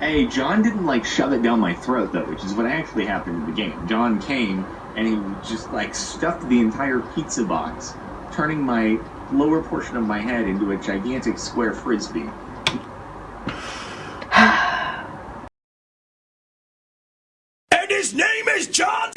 Hey, John didn't like shove it down my throat though, which is what actually happened in the game. John came and he just like stuffed the entire pizza box, turning my lower portion of my head into a gigantic square frisbee. And his name is John